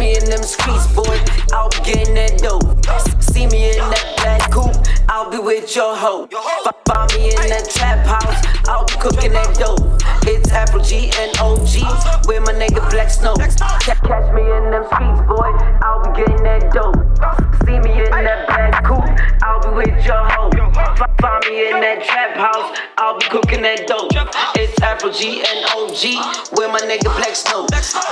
in them streets, boy. I'll be getting that dope. See me in that black coupe, I'll be with your hoe. Find me in that trap house, I'll be cooking that dope. It's Afro G and OG with my nigga Black Snow. Ca- Catch me in them streets, boy. I'll be getting that dope. See me in that black coupe, I'll be with your hoe. Find me in that trap house, I'll be cooking that dope. It's Afro G and OG with my nigga Black Snow.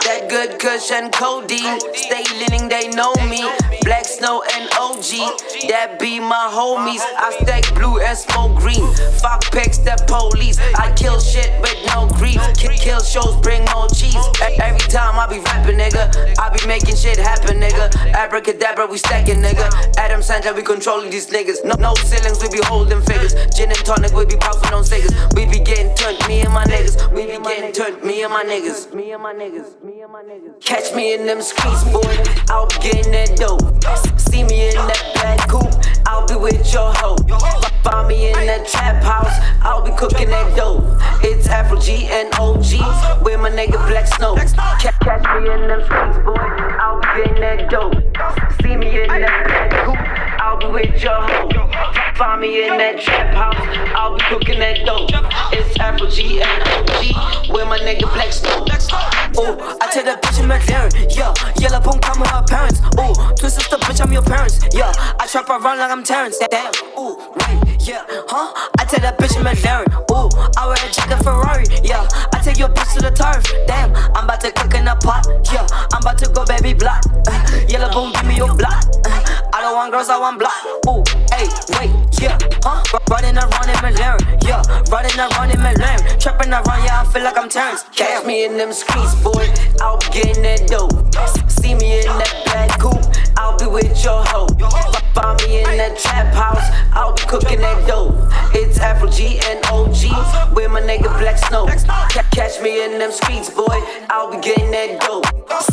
That good kush and codeine, stay leaning, they know me. Black Snow and OG, that be my homies. I stack blue and smoke green. Fuck picks the police. I kill shit with no grief. Ki- Kill shows, bring more cheese. Every time I be rapping, nigga, I be making shit happen, nigga. Abracadabra, we stacking, nigga. Adam Sandler, we controlling these niggas. No, no ceilings, we be holding figures. Gin and tonic, we be puffing on cigars. We be getting turned, me and my niggas. Me and my niggas. Me and my niggas. Catch me in them streets, boy. I'll be getting that dope. See me in that black coupe. I'll be with your hoe. Find me in that trap house. I'll be cooking that dope. It's Afro G and OG with my nigga Black Snow. Catch me in them streets, boy. I'll be getting that dope. Find me in that trap house. I'll be cooking that dope. It's Afro G and OG with my nigga Black Snow. Ooh, I tell that bitch in McLaren, yeah. Yellow boom, come with her parents. Ooh, twin sister, bitch, I'm your parents, yeah. I trap around like I'm Terrence. Damn, ooh, wait, yeah, huh? I tell that bitch in McLaren, ooh, I wear a jacket Ferrari, yeah. I take your bitch to the turf, damn. I'm about to cook in a pot, yeah. I'm about to go baby block. Uh, yellow boom, give me your block. Don't want girls, I want block. Ooh, hey, wait, yeah, huh? Running around in McLaren, yeah. Running around in McLaren, trapping around, yeah. I feel like I'm Terrence. Catch me in them streets, boy. I'll be getting that dope. See me in that black coupe. I'll be with your hoe. Find me in that trap house. I'll be cooking that dope. It's Afro G and OG with my nigga Black Snow. Ca- Catch me in them streets, boy. I'll be getting that dope.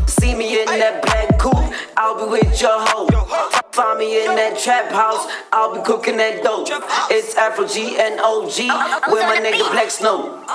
See me in that black coupe. I'll be with your hoe. Find me in that trap house. I'll be cooking that dope. It's Afro G and OG with my nigga Black Snow.